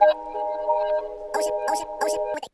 ocean, ocean, ocean,